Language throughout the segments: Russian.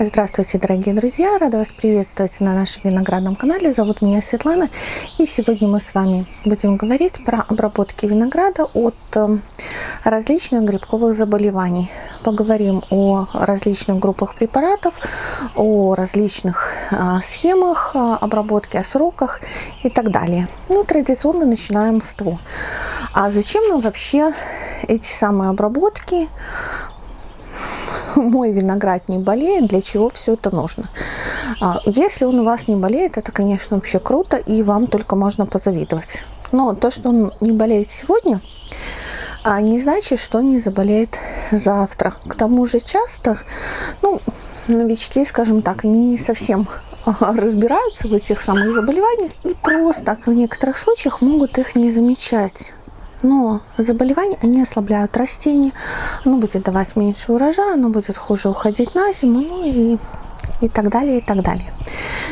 Здравствуйте, дорогие друзья! Рада вас приветствовать на нашем виноградном канале. Зовут меня Светлана. И сегодня мы с вами будем говорить про обработки винограда от э, различных грибковых заболеваний. Поговорим о различных группах препаратов, о различных э, схемах э, обработки, о сроках и так далее. Ну, традиционно начинаем с того. А зачем нам вообще эти самые обработки? Мой виноград не болеет, для чего все это нужно. А, если он у вас не болеет, это, конечно, вообще круто, и вам только можно позавидовать. Но то, что он не болеет сегодня, а не значит, что не заболеет завтра. К тому же часто, ну, новички, скажем так, не совсем разбираются в этих самых заболеваниях и просто в некоторых случаях могут их не замечать но заболевания, они ослабляют растение, оно будет давать меньше урожая, оно будет хуже уходить на зиму, ну и, и так далее, и так далее.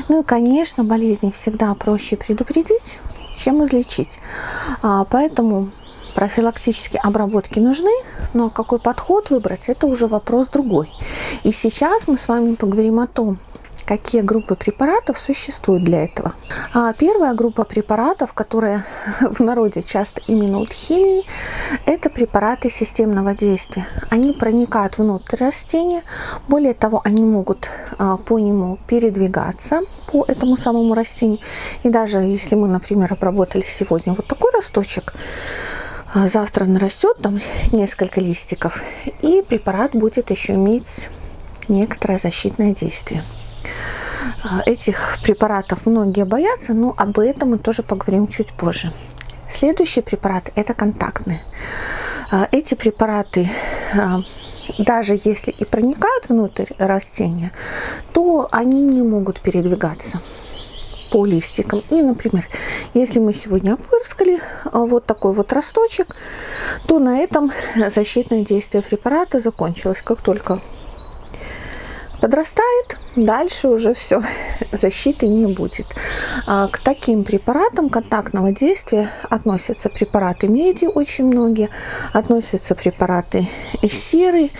Ну и, конечно, болезни всегда проще предупредить, чем излечить. А, поэтому профилактические обработки нужны, но какой подход выбрать, это уже вопрос другой. И сейчас мы с вами поговорим о том, какие группы препаратов существуют для этого. А первая группа препаратов, которая в народе часто именуют химией, это препараты системного действия. Они проникают внутрь растения, более того, они могут а, по нему передвигаться по этому самому растению. И даже если мы, например, обработали сегодня вот такой росточек, а, завтра нарастет там несколько листиков, и препарат будет еще иметь некоторое защитное действие. А, этих препаратов многие боятся, но об этом мы тоже поговорим чуть позже. Следующий препарат – это контактные. А, эти препараты а, даже если и проникают внутрь растения, то они не могут передвигаться по листикам. И, например, если мы сегодня опрыскали вот такой вот росточек, то на этом защитное действие препарата закончилось. Как только подрастает, дальше уже все, защиты не будет. А к таким препаратам контактного действия относятся препараты меди, очень многие, относятся препараты серы,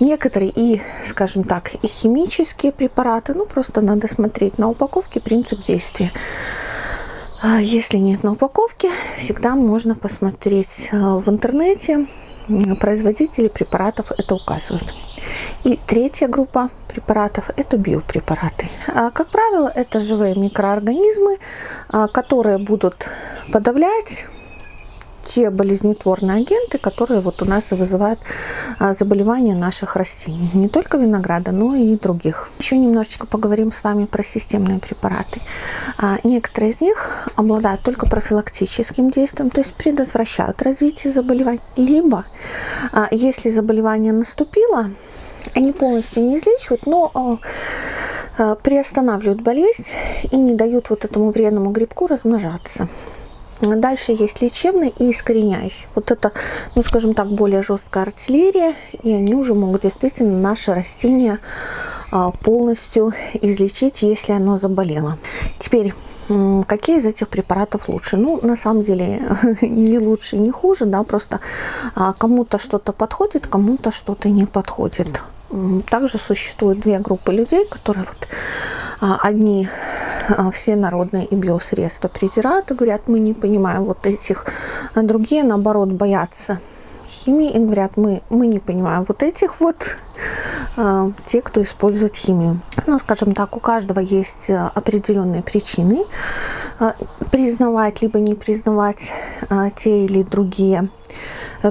некоторые и, скажем так, и химические препараты, ну просто надо смотреть на упаковке принцип действия. А если нет на упаковке, всегда можно посмотреть а, в интернете, производители препаратов это указывают. И третья группа препаратов – это биопрепараты. А, как правило, это живые микроорганизмы, а, которые будут подавлять те болезнетворные агенты, которые вот у нас вызывают а, заболевания наших растений. Не только винограда, но и других. Еще немножечко поговорим с вами про системные препараты. Некоторые из них обладают только профилактическим действием, то есть предотвращают развитие заболеваний. Либо, если заболевание наступило, они полностью не излечивают, но а, а, приостанавливают болезнь и не дают вот этому вредному грибку размножаться. Дальше есть лечебный и искореняющий. Вот это, ну скажем так, более жесткая артиллерия, и они уже могут действительно наше растение а, полностью излечить, если оно заболело. Теперь какие из этих препаратов лучше? Ну, на самом деле, не лучше, не хуже, да, просто кому-то что-то подходит, кому-то что-то не подходит. Также существуют две группы людей, которые вот а, одни а, все народные и биосредства презирают и говорят, мы не понимаем вот этих, а другие, наоборот, боятся химии и говорят, мы, мы не понимаем вот этих вот, а, те, кто использует химию. Ну, скажем так, у каждого есть определенные причины признавать либо не признавать те или другие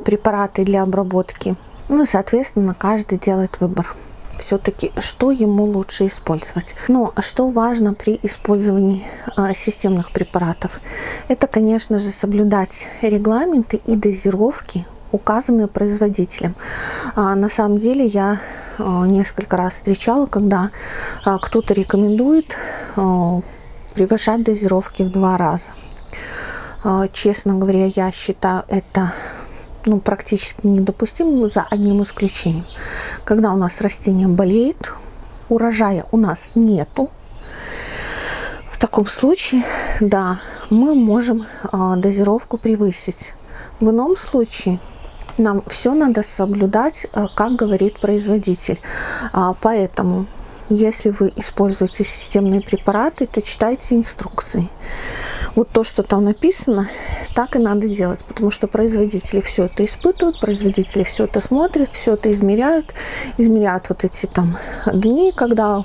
препараты для обработки ну соответственно, каждый делает выбор все-таки, что ему лучше использовать. Но что важно при использовании а, системных препаратов? Это, конечно же, соблюдать регламенты и дозировки, указанные производителем. А, на самом деле я а, несколько раз встречала, когда а, кто-то рекомендует а, превышать дозировки в два раза. А, честно говоря, я считаю это ну, практически недопустим за одним исключением. Когда у нас растение болеет, урожая у нас нету, в таком случае, да, мы можем э, дозировку превысить. В ином случае нам все надо соблюдать, э, как говорит производитель. А, поэтому если вы используете системные препараты, то читайте инструкции. Вот то, что там написано, так и надо делать, потому что производители все это испытывают, производители все это смотрят, все это измеряют, измеряют вот эти там дни, когда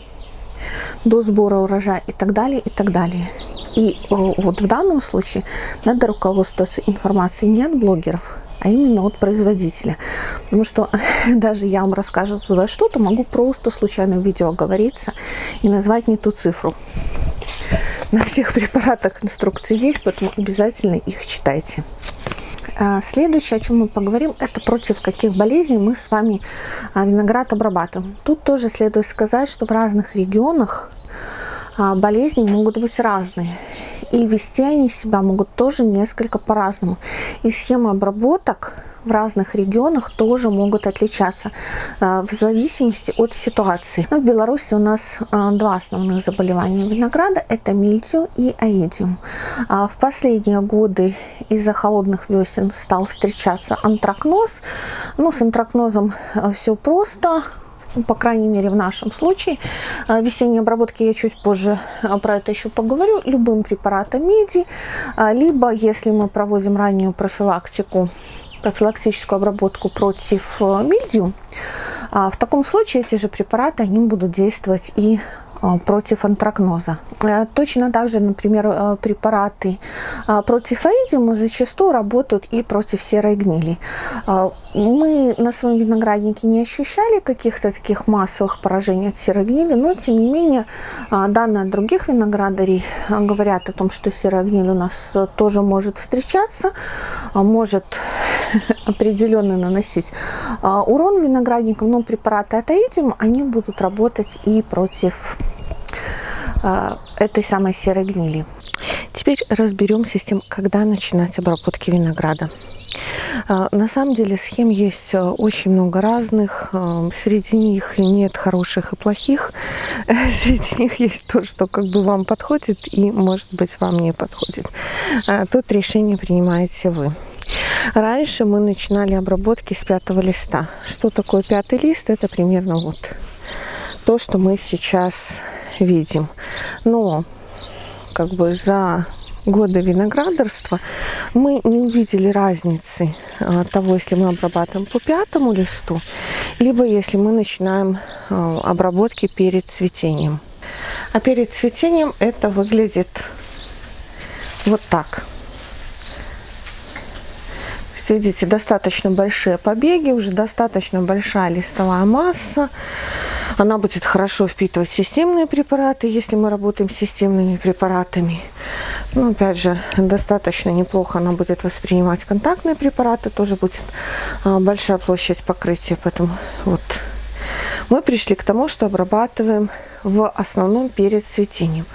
до сбора урожая и так далее, и так далее. И вот в данном случае надо руководствоваться информацией не от блогеров, а именно от производителя. Потому что даже я вам рассказываю что-то, могу просто случайно в видео оговориться и назвать не ту цифру. На всех препаратах инструкции есть, поэтому обязательно их читайте. А, следующее, о чем мы поговорим, это против каких болезней мы с вами а, виноград обрабатываем. Тут тоже следует сказать, что в разных регионах а, болезни могут быть разные. И вести они себя могут тоже несколько по-разному. И схема обработок в разных регионах тоже могут отличаться э, в зависимости от ситуации. Но в Беларуси у нас э, два основных заболевания винограда. Это мильдию и аидиум. А в последние годы из-за холодных весен стал встречаться антракноз. Ну, с антракнозом э, все просто по крайней мере в нашем случае. А, весенней обработки я чуть позже а, про это еще поговорю. Любым препаратом меди, а, либо если мы проводим раннюю профилактику, профилактическую обработку против мильдию, в таком случае эти же препараты они будут действовать и Э, против антракноза. Э, точно так же, например, э, препараты против аидиума зачастую работают и против серой гнили. Мы на своем винограднике не ощущали каких-то таких массовых поражений от серой гнили, но тем не менее данные других виноградарей говорят о том, что серая гниль у нас тоже может встречаться, может определенно наносить урон виноградникам, но препараты от аидиума, они будут работать и против этой самой серой гнили. Теперь разберемся с тем, когда начинать обработки винограда. А, на самом деле схем есть а, очень много разных. Среди них нет хороших и плохих. Среди них есть то, что как бы вам подходит и, может быть, вам не подходит. Тут решение принимаете вы. Раньше мы начинали обработки с пятого листа. Что такое пятый лист? Это примерно вот то, что мы сейчас видим. Но как бы за годы виноградарства мы не увидели разницы а, того, если мы обрабатываем по пятому листу, либо если мы начинаем а, обработки перед цветением. А перед цветением это выглядит вот так. Видите, достаточно большие побеги, уже достаточно большая листовая масса. Она будет хорошо впитывать системные препараты, если мы работаем с системными препаратами. Ну, опять же, достаточно неплохо она будет воспринимать контактные препараты, тоже будет а, большая площадь покрытия. Поэтому вот мы пришли к тому, что обрабатываем в основном перед цветением.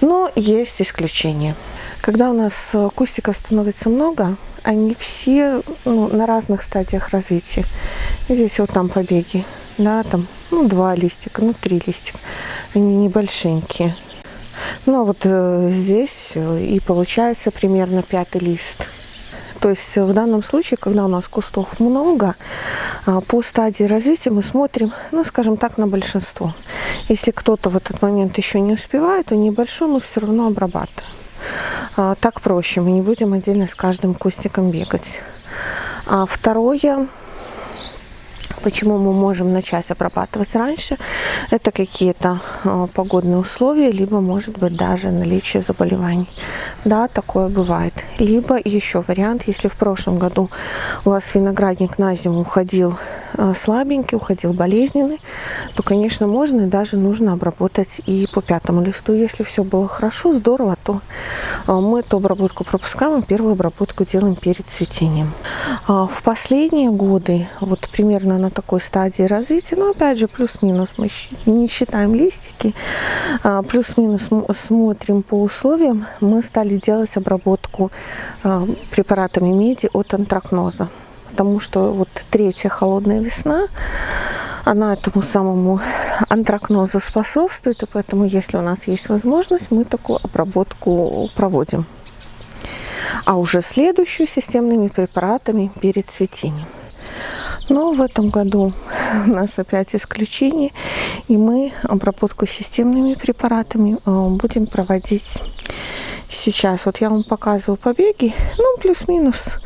Но есть исключения. Когда у нас кустиков становится много, они все ну, на разных стадиях развития. Здесь вот там побеги, да, там ну, два листика, ну, три листика. Они небольшенькие. Ну, а вот э, здесь и получается примерно пятый лист. То есть в данном случае, когда у нас кустов много, а, по стадии развития мы смотрим, ну, скажем так, на большинство. Если кто-то в этот момент еще не успевает, то небольшой мы все равно обрабатываем. А, так проще, мы не будем отдельно с каждым кустиком бегать. А второе, Почему мы можем начать обрабатывать раньше? Это какие-то э, погодные условия, либо, может быть, даже наличие заболеваний. Да, такое бывает. Либо еще вариант, если в прошлом году у вас виноградник на зиму уходил э, слабенький, уходил болезненный, то, конечно, можно и даже нужно обработать и по пятому листу. Если все было хорошо, здорово, то э, мы эту обработку пропускаем, первую обработку делаем перед цветением. А в последние годы, вот примерно на такой стадии развития. Но опять же, плюс-минус мы не считаем листики, а, плюс-минус смотрим по условиям. Мы стали делать обработку а, препаратами меди от антракноза. Потому что вот третья холодная весна, она этому самому антракнозу способствует, и поэтому, если у нас есть возможность, мы такую обработку проводим. А уже следующую системными препаратами перед цветением. Но в этом году у нас опять исключение, и мы обработку системными препаратами э, будем проводить сейчас. Вот я вам показываю побеги, ну, плюс-минус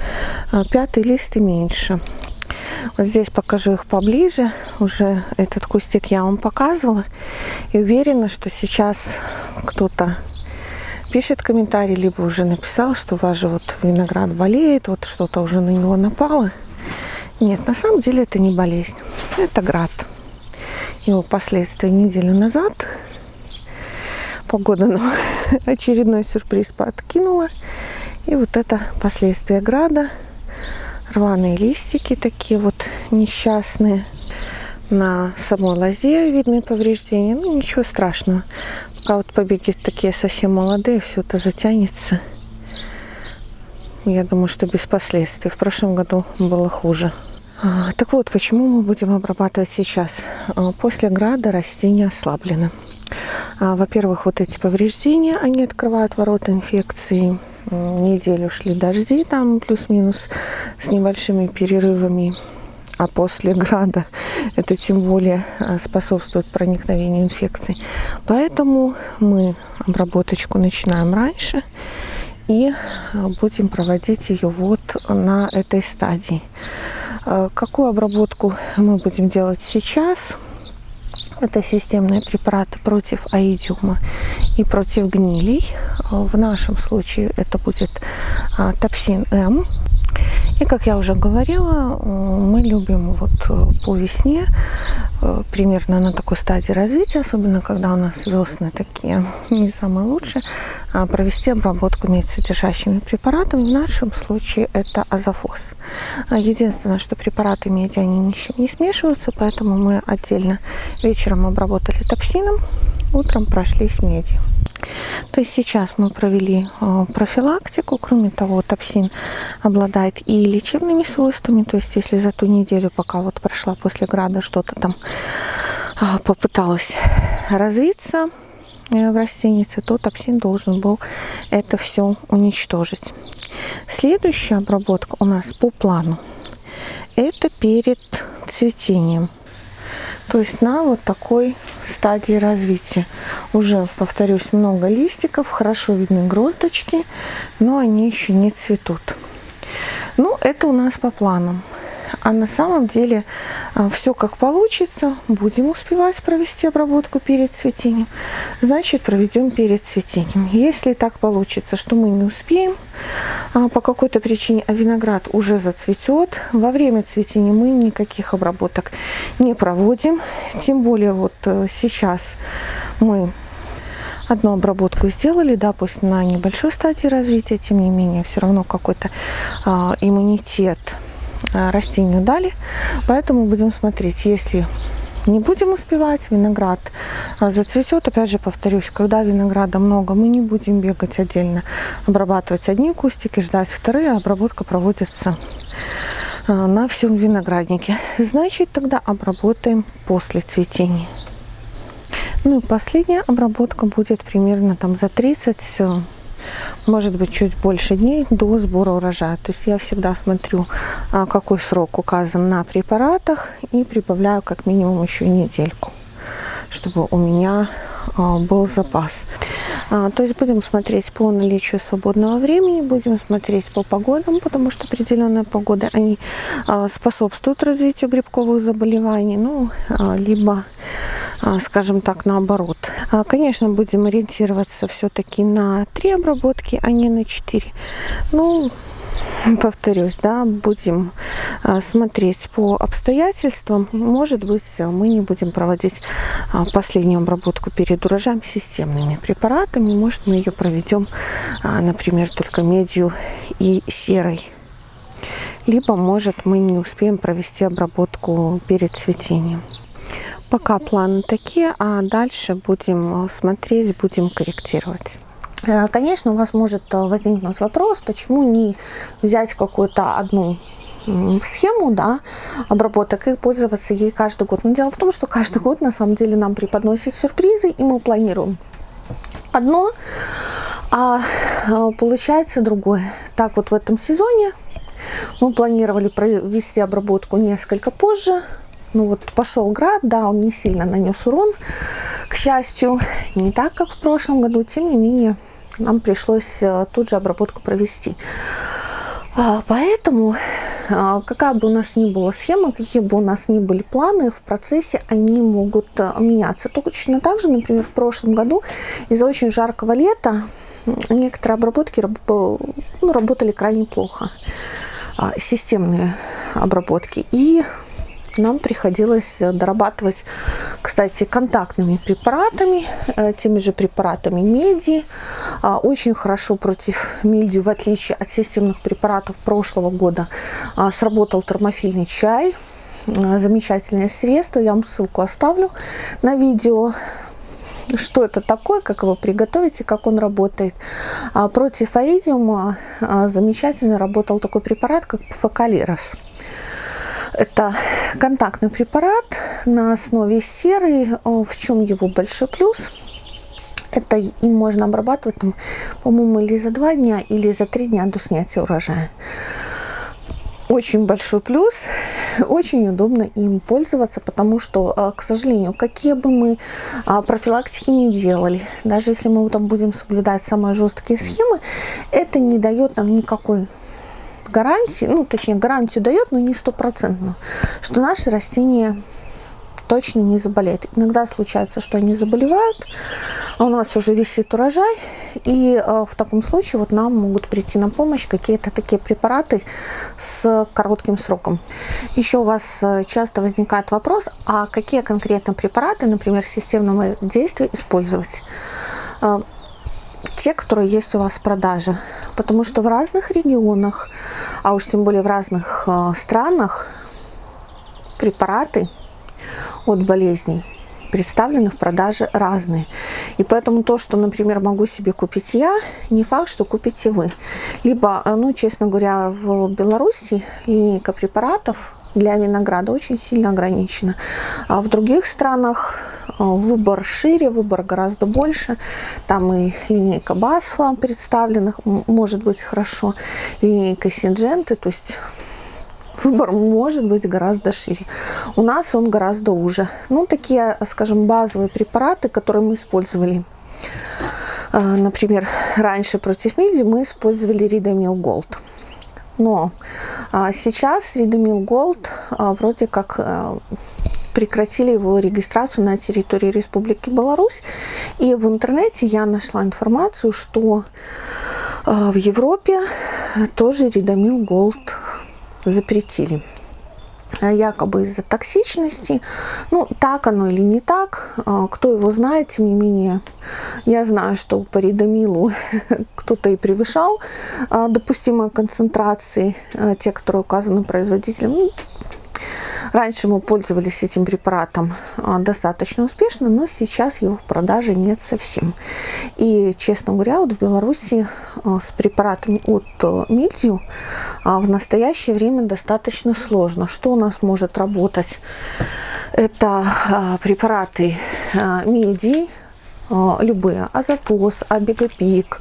э, пятый лист и меньше. Вот здесь покажу их поближе. Уже этот кустик я вам показывала. И уверена, что сейчас кто-то пишет комментарий, либо уже написал, что же вот виноград болеет, вот что-то уже на него напало. Нет, на самом деле это не болезнь, это град. Его последствия неделю назад погода нам очередной сюрприз подкинула. И вот это последствия града. Рваные листики такие вот несчастные. На самой лозе видны повреждения. Ну, ничего страшного. Пока вот побеги такие совсем молодые, все это затянется. Я думаю, что без последствий. В прошлом году было хуже. А, так вот, почему мы будем обрабатывать сейчас? А, после града растения ослаблены. А, во-первых, вот эти повреждения, они открывают ворота инфекции. Неделю шли дожди, там плюс-минус с небольшими перерывами. А после града это тем более способствует проникновению инфекций. Поэтому мы обработочку начинаем раньше и а, будем проводить ее вот на этой стадии. Какую обработку мы будем делать сейчас? Это системные препараты против аидиума и против гнилей. В нашем случае это будет токсин М. И, как я уже говорила, мы любим вот э, по весне, э, примерно на такой стадии развития, особенно когда у нас весны такие не самые лучшие, а, провести обработку медсодержащими препаратами. В нашем случае это азофос. А, единственное, что препараты меди, они ничем не смешиваются, поэтому мы отдельно вечером обработали топсином, утром прошлись медью. То есть сейчас мы провели э, профилактику. Кроме того, топсин обладает и лечебными свойствами. То есть если за ту неделю, пока вот прошла после града, что-то там э, попыталось развиться э, в растенице, то топсин должен был это все уничтожить. Следующая обработка у нас по плану. Это перед цветением. То есть на вот такой стадии развития. Уже, повторюсь, много листиков, хорошо видны гроздочки, но они еще не цветут. Ну, это у нас по планам. А на самом деле а, все как получится. Будем успевать провести обработку перед цветением. Значит, проведем перед цветением. Если так получится, что мы не успеем а, по какой-то причине, а виноград уже зацветет, во время цветения мы никаких обработок не проводим. Тем более вот э, сейчас мы одну обработку сделали, да, пусть на небольшой стадии развития, тем не менее, все равно какой-то э, иммунитет растению дали. Поэтому будем смотреть, если не будем успевать, виноград э, зацветет. Опять же повторюсь, когда винограда много, мы не будем бегать отдельно, обрабатывать одни кустики, ждать вторые, обработка проводится э, на всем винограднике. Значит, тогда обработаем после цветения. Ну и последняя обработка будет примерно там за 30 может быть чуть больше дней до сбора урожая. То есть я всегда смотрю, а, какой срок указан на препаратах и прибавляю как минимум еще недельку, чтобы у меня а, был запас. А, то есть будем смотреть по наличию свободного времени, будем смотреть по погодам, потому что определенные погоды, они способствуют развитию грибковых заболеваний, ну, либо а, скажем так, наоборот. А, конечно, будем ориентироваться все-таки на три обработки, а не на четыре. Ну, повторюсь, да, будем а, смотреть по обстоятельствам. Может быть, мы не будем проводить последнюю обработку перед урожаем системными препаратами. Может, мы ее проведем, например, только медью и серой. Либо, может, мы не успеем провести обработку перед цветением. Пока планы такие, а дальше будем смотреть, будем корректировать. Э, конечно, у вас может э, возникнуть вопрос, почему не взять какую-то одну схему да, обработок и пользоваться ей каждый год. Но дело в том, что каждый год на самом деле нам преподносит сюрпризы, и мы планируем одно, а получается другое. Так вот в этом сезоне Мы планировали провести обработку несколько позже. Ну вот пошел град, да, он не сильно нанес урон, к счастью, не так, как в прошлом году. Тем не менее, нам пришлось э, тут же обработку провести. А, поэтому, а, какая бы у нас ни была схема, какие бы у нас ни были планы, в процессе они могут э, меняться. Точно так же, например, в прошлом году из-за очень жаркого лета некоторые обработки ну, работали крайне плохо. А, системные обработки. И нам приходилось э, дорабатывать, кстати, контактными препаратами, э, теми же препаратами меди. А, очень хорошо против мильдию, в отличие от системных препаратов прошлого года, а, сработал термофильный чай. Замечательное средство, я вам ссылку оставлю на видео что это такое, как его приготовить и как он работает. А против аидиума замечательно работал такой препарат, как фокалирос. Это контактный препарат на основе серы. В чем его большой плюс? Это им можно обрабатывать, по-моему, или за два дня, или за три дня до снятия урожая. Очень большой плюс, очень удобно им пользоваться, потому что, а, к сожалению, какие бы мы а, профилактики не делали, даже если мы там будем соблюдать самые жесткие схемы, это не дает нам никакой гарантии, ну, точнее, гарантию дает, но не стопроцентно, что наши растения точно не заболеют. Иногда случается, что они заболевают, а у нас уже висит урожай, и э, в таком случае вот нам могут прийти на помощь какие-то такие препараты с коротким сроком. Еще у вас э, часто возникает вопрос, а какие конкретно препараты, например, системного действия использовать? Те, которые есть у вас в продаже. Потому что в разных регионах, а уж тем более в разных э, странах, препараты от болезней представлены в продаже разные. И поэтому то, что, например, могу себе купить я, не факт, что купите вы. Либо, э, ну, честно говоря, в Беларуси линейка препаратов для винограда очень сильно ограничена. А в других странах а, выбор шире, выбор гораздо больше. Там и линейка Басфа представлена, может быть хорошо, линейка Синдженты, то есть выбор может быть гораздо шире. У нас он гораздо уже. Ну, такие, скажем, базовые препараты, которые мы использовали. А, например, раньше против мильдью мы использовали Ридомил Голд. Но а, сейчас Ридомил Голд вроде как прекратили его регистрацию на территории Республики Беларусь. И в интернете я нашла информацию, что э, в Европе тоже Ридомил Голд запретили якобы из-за токсичности. Ну, так оно или не так, э, кто его знает, тем не менее, я знаю, что по ридомилу кто-то и превышал э, допустимые концентрации, те, которые указаны производителем. Ну, Раньше мы пользовались этим препаратом а, достаточно успешно, но сейчас его в продаже нет совсем. И, честно говоря, вот в Беларуси а, с препаратами от э, мильдию а, в настоящее время достаточно сложно. Что у нас может работать? Это препараты меди, а, любые, азофос, абигопик,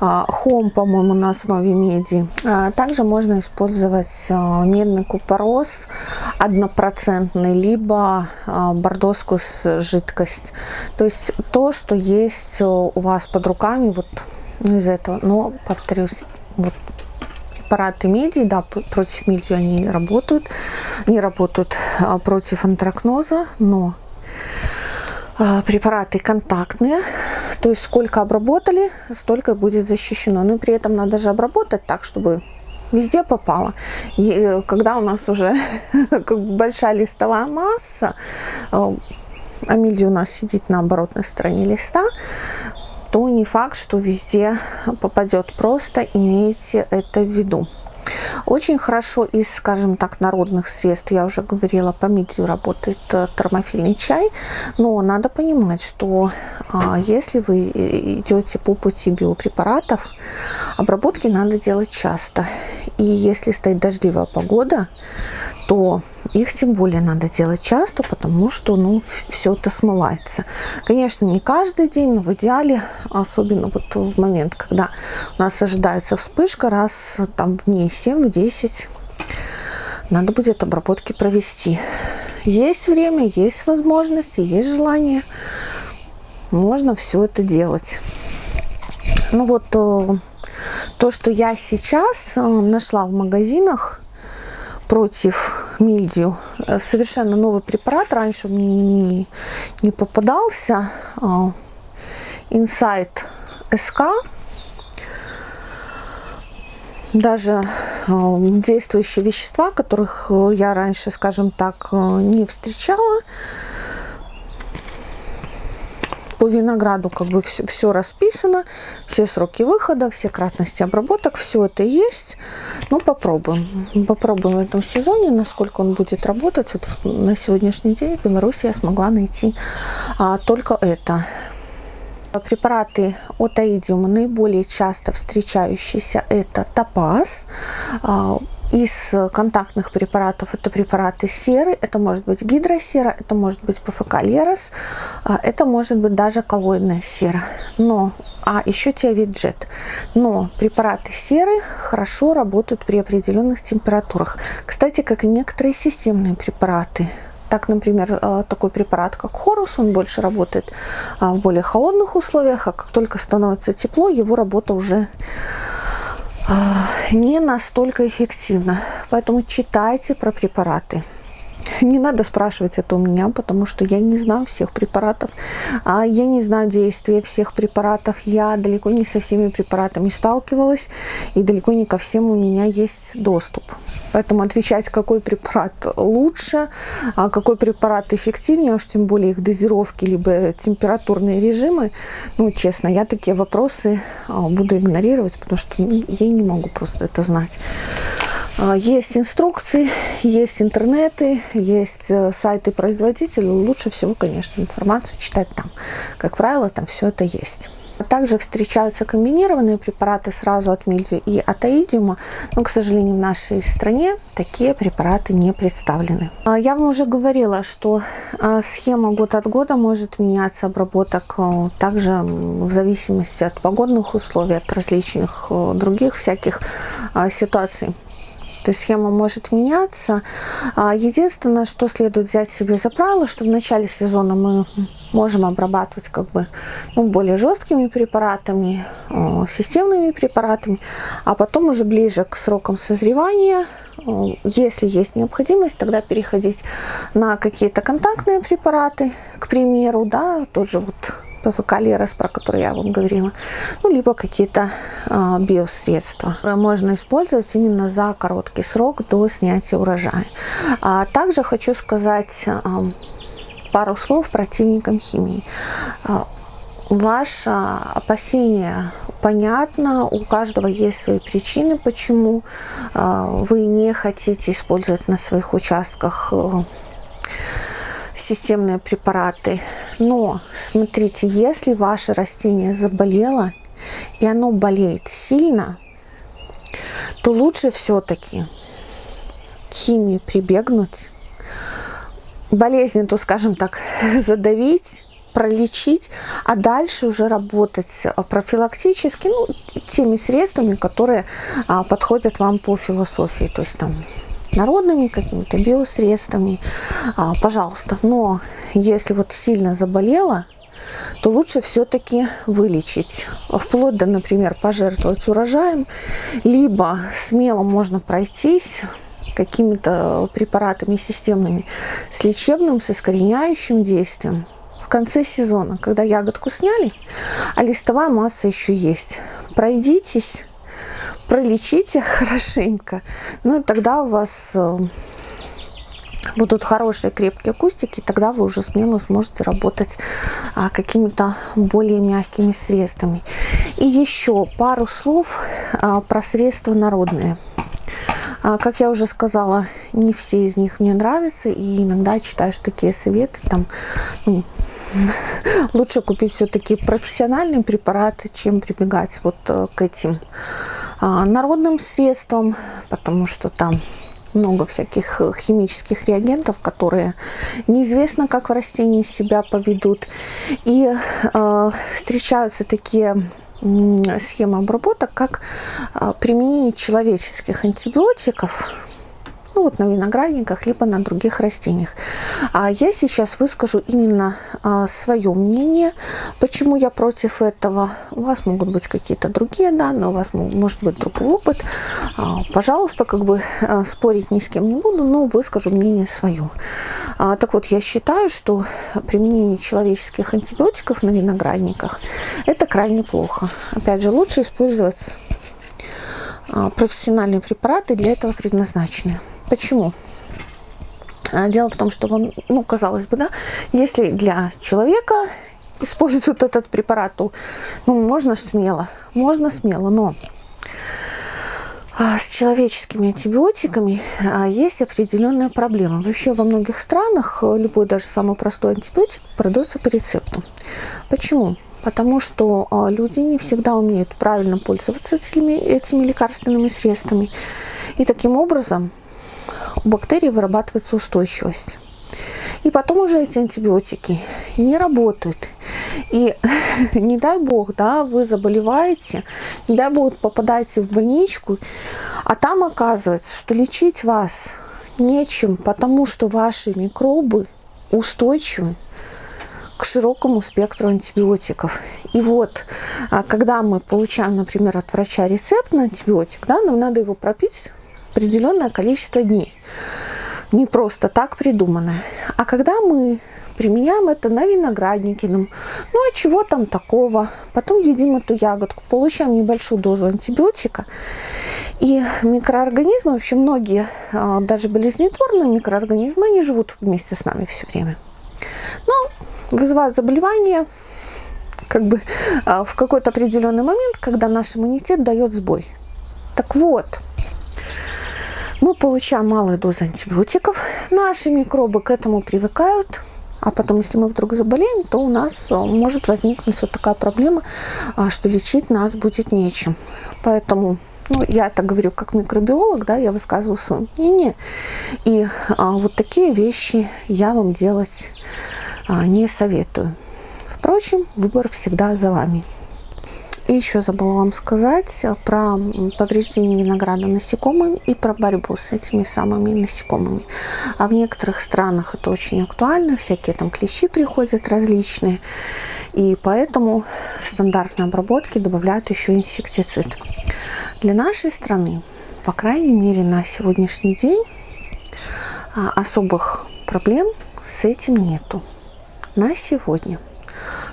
а, хом, по-моему, на основе меди. А, также можно использовать медный купорос однопроцентный, либо бордоскую жидкость. То есть то, что есть у вас под руками, вот из этого. Но, повторюсь, вот препараты меди, да, против меди они работают, не работают против антракноза, но а, препараты контактные, то есть сколько обработали, столько будет защищено. Но при этом надо же обработать так, чтобы везде попало. И э, когда у нас уже как бы большая листовая масса, а мильди у нас сидит на оборотной стороне листа, то не факт, что везде попадет. Просто имейте это в виду. Очень хорошо из, скажем так, народных средств, я уже говорила, по мидию работает э, термофильный чай, но надо понимать, что а, если вы э, идете по пути биопрепаратов, обработки надо делать часто. И если стоит дождливая погода, то их тем более надо делать часто, потому что ну, все это смывается. Конечно, не каждый день, но в идеале, особенно вот в момент, когда у нас ожидается вспышка, раз там в дней 7-10 надо будет обработки провести. Есть время, есть возможности, есть желание. Можно все это делать. Ну вот э, то, что я сейчас э, нашла в магазинах против мильдию, э, совершенно новый препарат, раньше мне не, не попадался. Insight SK даже э, действующие вещества, которых э, я раньше, скажем так, э, не встречала. По винограду как бы все, все расписано, все сроки выхода, все кратности обработок, все это есть. Ну, попробуем. Попробуем в этом сезоне, насколько он будет работать. Вот на сегодняшний день в Беларуси я смогла найти а, только это. Препараты от аидиума наиболее часто встречающиеся это топаз. А, из контактных препаратов это препараты серы, это может быть гидросера, это может быть ПФК Лерос, а, это может быть даже коллоидная сера. Но, а еще тиавиджет. Но препараты серы хорошо работают при определенных температурах. Кстати, как и некоторые системные препараты. Так, например, э, такой препарат, как Хорус, он больше работает а, в более холодных условиях, а как только становится тепло, его работа уже а, не настолько эффективна. Поэтому читайте про препараты. Не надо спрашивать это у меня, потому что я не знаю всех препаратов. а Я не знаю действия всех препаратов. Я далеко не со всеми препаратами сталкивалась. И далеко не ко всем у меня есть доступ. Поэтому отвечать, какой препарат лучше, а какой препарат эффективнее, уж тем более их дозировки, либо температурные режимы, ну, честно, я такие вопросы а, буду игнорировать, потому что я не могу просто это знать. Есть инструкции, есть интернеты, есть э, сайты производителей. Лучше всего, конечно, информацию читать там. Как правило, там все это есть. Также встречаются комбинированные препараты сразу от мильдию и от аидиума, но, к сожалению, в нашей стране такие препараты не представлены. А, я вам уже говорила, что а, схема год от года может меняться, обработок э, также в зависимости от погодных условий, от различных э, других всяких ситуаций то есть схема может меняться. А, единственное, что следует взять себе за правило, что в начале сезона мы можем обрабатывать как бы ну, более жесткими препаратами, системными препаратами, а потом уже ближе к срокам созревания, если есть необходимость, тогда переходить на какие-то контактные препараты, к примеру, да, тот же вот ПФК Лерос, про который я вам говорила, ну, либо какие-то э, биосредства. Можно использовать именно за короткий срок до снятия урожая. А также хочу сказать э, пару слов противникам химии. Ваше опасение понятно, у каждого есть свои причины, почему вы не хотите использовать на своих участках системные препараты. Но смотрите, если ваше растение заболело, и оно болеет сильно, то лучше все-таки к химии прибегнуть, болезнь, то, скажем так, задавить, пролечить, а дальше уже работать профилактически, ну, теми средствами, которые а, подходят вам по философии. То есть там народными какими-то биосредствами, а, пожалуйста. Но если вот сильно заболела, то лучше все-таки вылечить. Вплоть до, например, пожертвовать урожаем, либо смело можно пройтись какими-то препаратами системными с лечебным, с искореняющим действием. В конце сезона, когда ягодку сняли, а листовая масса еще есть, пройдитесь пролечите хорошенько, ну и тогда у вас э, будут хорошие крепкие кустики, тогда вы уже смело сможете работать а, какими-то более мягкими средствами. И еще пару слов а, про средства народные. А, как я уже сказала, не все из них мне нравятся, и иногда читаешь такие советы, там, ну, лучше купить все-таки профессиональный препарат, чем прибегать вот э, к этим а, народным средством, потому что там много всяких э, химических реагентов, которые неизвестно, как в растении себя поведут. И э, встречаются такие схемы обработок, как э, применение человеческих антибиотиков ну вот на виноградниках, либо на других растениях. А я сейчас выскажу именно а, свое мнение, почему я против этого. У вас могут быть какие-то другие данные, у вас может быть другой опыт. А, пожалуйста, как бы а, спорить ни с кем не буду, но выскажу мнение свое. А, так вот, я считаю, что применение человеческих антибиотиков на виноградниках это крайне плохо. Опять же, лучше использовать а, профессиональные препараты для этого предназначены. Почему? А, дело в том, что, он, ну, казалось бы, да, если для человека используют этот препарат, то ну, можно смело, можно смело, но а, с человеческими антибиотиками есть определенная проблема. Вообще во многих странах любой даже самый простой антибиотик продается по рецепту. Почему? потому что а, люди не всегда умеют правильно пользоваться этими, этими лекарственными средствами. И таким образом бактерий вырабатывается устойчивость. И потом уже эти антибиотики не работают. И не дай бог, да, вы заболеваете, не дай бог попадаете в больничку, а там оказывается, что лечить вас нечем, потому что ваши микробы устойчивы к широкому спектру антибиотиков. И вот, а, когда мы получаем, например, от врача рецепт на антибиотик, да, нам надо его пропить определенное количество дней. Не просто так придуманное. А когда мы применяем это на винограднике, ну, а чего там такого? Потом едим эту ягодку, получаем небольшую дозу антибиотика. И микроорганизмы, вообще многие, а, даже болезнетворные микроорганизмы, они живут вместе с нами все время. Но вызывают заболевания как бы а, в какой-то определенный момент, когда наш иммунитет дает сбой. Так вот, мы получаем малые дозы антибиотиков, наши микробы к этому привыкают, а потом, если мы вдруг заболеем, то у нас а, может возникнуть вот такая проблема, а, что лечить нас будет нечем. Поэтому ну, я это говорю как микробиолог, да, я высказываю свое мнение. И а, вот такие вещи я вам делать а, не советую. Впрочем, выбор всегда за вами. И еще забыла вам сказать про повреждение винограда насекомыми и про борьбу с этими самыми насекомыми. А в некоторых странах это очень актуально, всякие там клещи приходят различные. И поэтому в стандартной обработке добавляют еще инсектицид. Для нашей страны, по крайней мере на сегодняшний день, а, особых проблем с этим нету на сегодня.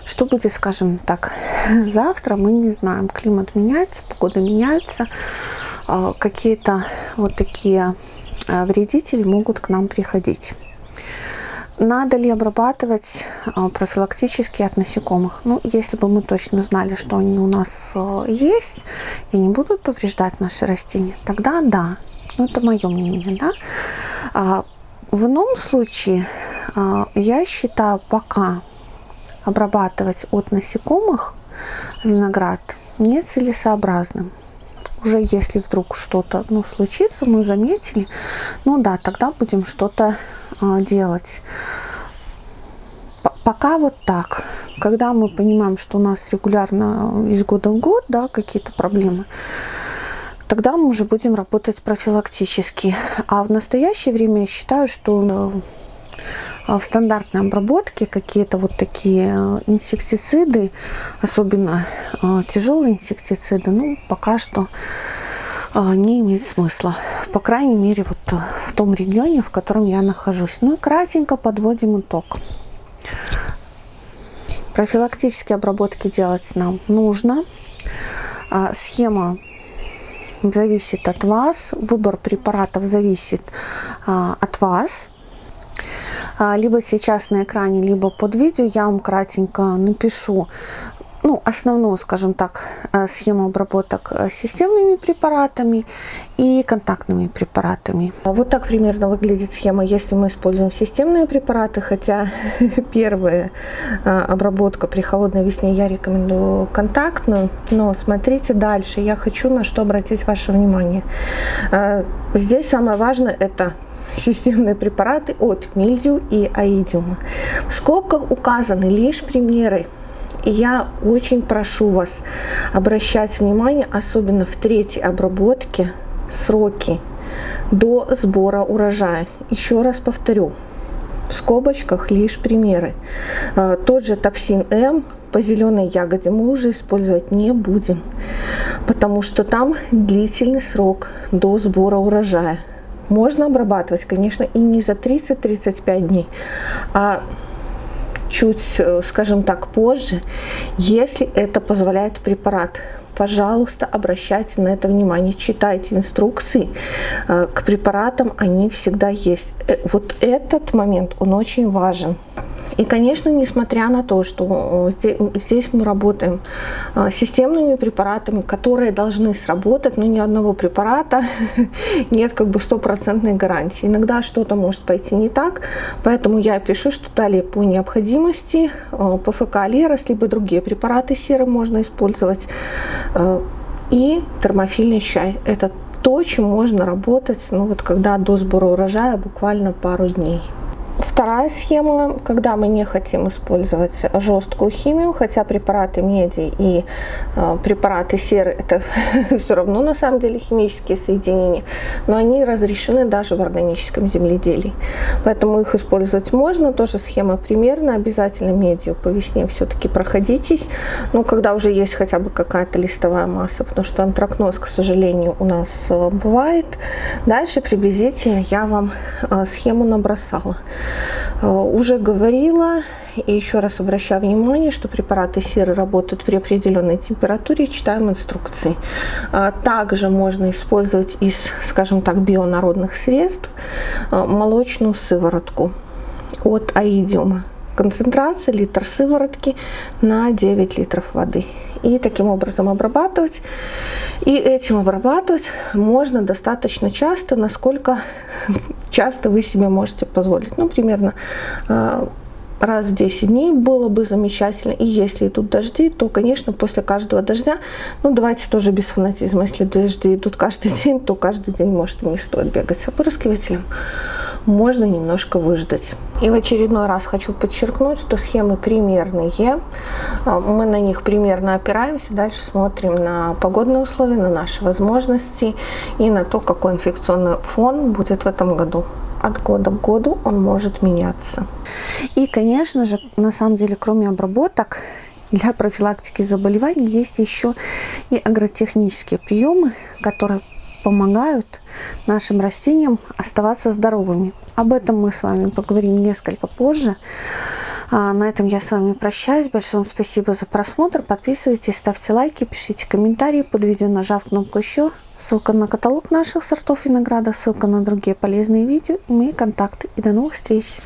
Что будет, скажем так, завтра, мы не знаем. Климат меняется, погода меняется. А, какие-то вот такие а, вредители могут к нам приходить. Надо ли обрабатывать а, профилактически от насекомых? Ну, если бы мы точно знали, что они у нас есть и не будут повреждать наши растения, тогда да. Ну, это мое мнение, да. В ином случае я считаю пока обрабатывать от насекомых виноград нецелесообразным. Уже если вдруг что-то ну, случится, мы заметили, ну да, тогда будем что-то а, делать. П пока вот так. Когда мы понимаем, что у нас регулярно из года в год да, какие-то проблемы, тогда мы уже будем работать профилактически. А в настоящее время я считаю, что э, в стандартной обработке какие-то вот такие э, инсектициды, особенно э, тяжелые инсектициды, ну, пока что не имеет смысла. По крайней мере, вот в том регионе, в котором я нахожусь. Ну и кратенько подводим итог. Профилактические обработки делать нам нужно. А, схема зависит от вас, выбор препаратов зависит а, от вас. А, либо сейчас на экране, либо под видео я вам кратенько напишу ну, основную, скажем так, э, схему обработок э, системными препаратами и контактными препаратами. Вот так примерно выглядит схема, если мы используем системные препараты, хотя первая э, обработка при холодной весне я рекомендую контактную, но смотрите дальше, я хочу на что обратить ваше внимание. Здесь самое важное это системные препараты от мильдию и аидиума. В скобках указаны лишь примеры я очень прошу вас обращать внимание, особенно в третьей обработке, сроки до сбора урожая. Еще раз повторю, в скобочках лишь примеры. А, тот же топсин М по зеленой ягоде мы уже использовать не будем, потому что там длительный срок до сбора урожая. Можно обрабатывать, конечно, и не за 30-35 дней, а чуть, э, скажем так, позже, если это позволяет препарат. Пожалуйста, обращайте на это внимание, читайте инструкции э, к препаратам, они всегда есть. Э, вот этот момент, он очень важен. И, конечно, несмотря на то, что э, здесь мы работаем э, системными препаратами, которые должны сработать, но ни одного препарата нет как бы стопроцентной гарантии. Иногда что-то может пойти не так, поэтому я пишу, что далее по необходимости э, ПФК Алерос, либо другие препараты серы можно использовать. И термофильный чай. Это то, чем можно работать, ну вот когда до сбора урожая буквально пару дней. Вторая схема, когда мы не хотим использовать жесткую химию, хотя препараты меди и э, препараты серы это все равно на самом деле химические соединения, но они разрешены даже в органическом земледелии. Поэтому их использовать можно, тоже схема примерно, обязательно медью по весне все-таки проходитесь, ну когда уже есть хотя бы какая-то листовая масса, потому что антракноз, к сожалению, у нас э, бывает. Дальше приблизительно я вам э, схему набросала. Э, уже говорила и еще раз обращаю внимание, что препараты серы работают при определенной температуре, читаем инструкции. А, также можно использовать из, скажем так, бионародных средств э, молочную сыворотку от аидиума. Концентрация литр сыворотки на 9 литров воды. И таким образом обрабатывать. И этим обрабатывать можно достаточно часто, насколько часто вы себе можете позволить. Ну, примерно а, раз в 10 дней было бы замечательно. И если идут дожди, то, конечно, после каждого дождя, ну, давайте тоже без фанатизма, если дожди идут каждый день, то каждый день, может, не стоит бегать с опрыскивателем можно немножко выждать. И в очередной раз хочу подчеркнуть, что схемы примерные. А, мы на них примерно опираемся. Дальше смотрим на погодные условия, на наши возможности и на то, какой инфекционный фон будет в этом году от года к году он может меняться. И, конечно же, на самом деле, кроме обработок, для профилактики заболеваний есть еще и агротехнические приемы, которые помогают нашим растениям оставаться здоровыми. Об этом мы с вами поговорим несколько позже. А на этом я с вами прощаюсь. Большое вам спасибо за просмотр. Подписывайтесь, ставьте лайки, пишите комментарии под видео, нажав кнопку «Еще». Ссылка на каталог наших сортов винограда, ссылка на другие полезные видео и мои контакты. И до новых встреч!